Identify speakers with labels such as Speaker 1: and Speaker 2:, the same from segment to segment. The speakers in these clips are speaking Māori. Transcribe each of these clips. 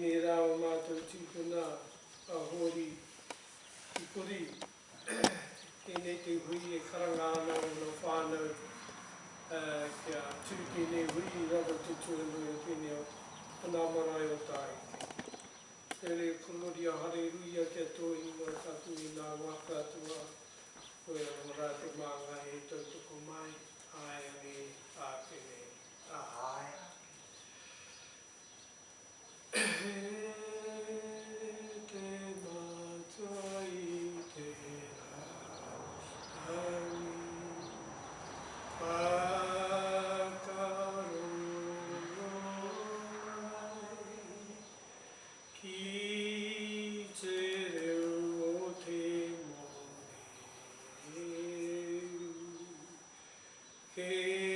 Speaker 1: ni rā o mātou tīpū nā a hōri i kuri e nei te hui e karanga ana o no whānau uh, kia tūki nei hui i rāda te tūnu e pene o anā marae o tai. Te re kumuri a hare rui a kia tō i ngā tātu i nā waka tua o e o e tau Amen.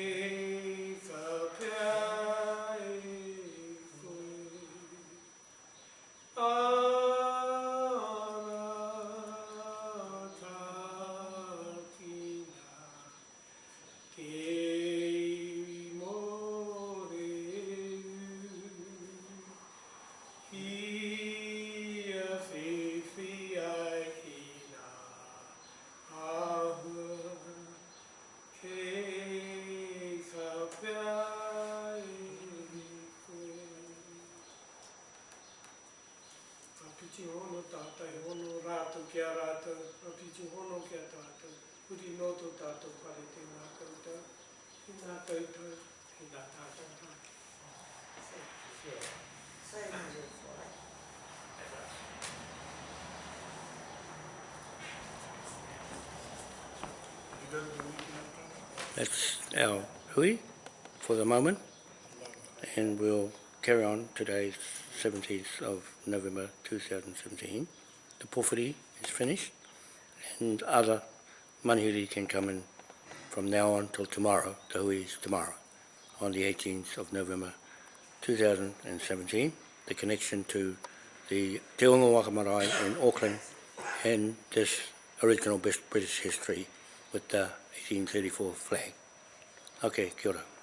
Speaker 1: piti hono tātai, hono rātou ki a rātou, a piti hono ki a tātou, kuri noto tātou pare te ngā kautau, ki ngā kautau, ki ngā tātou pāke. Sae ki te whai.
Speaker 2: That's our hui for the moment, and we'll carry on today, 17th of November 2017. The Porphyry is finished and other Manihiri can come in from now on till tomorrow, the hui is tomorrow, on the 18th of November 2017. The connection to the Te Unga Waka Marae in Auckland and this original British history with the 1834 flag. Okay, kia ora.